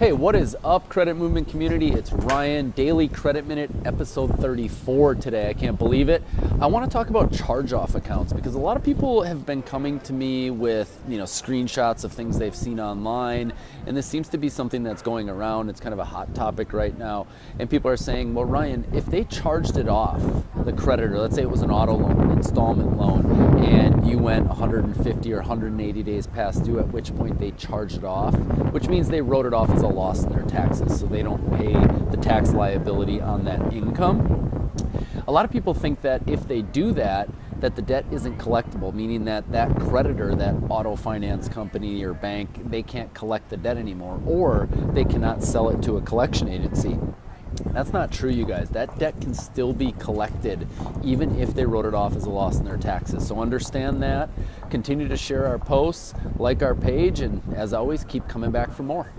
Hey, what is up, Credit Movement community? It's Ryan, Daily Credit Minute, episode 34 today. I can't believe it. I want to talk about charge-off accounts because a lot of people have been coming to me with, you know, screenshots of things they've seen online, and this seems to be something that's going around. It's kind of a hot topic right now, and people are saying, "Well, Ryan, if they charged it off, the creditor, let's say it was an auto loan, an installment loan, and went 150 or 180 days past due, at which point they charged it off, which means they wrote it off as a loss in their taxes, so they don't pay the tax liability on that income. A lot of people think that if they do that, that the debt isn't collectible, meaning that that creditor, that auto finance company or bank, they can't collect the debt anymore, or they cannot sell it to a collection agency. That's not true, you guys. That debt can still be collected even if they wrote it off as a loss in their taxes. So understand that. Continue to share our posts, like our page, and as always, keep coming back for more.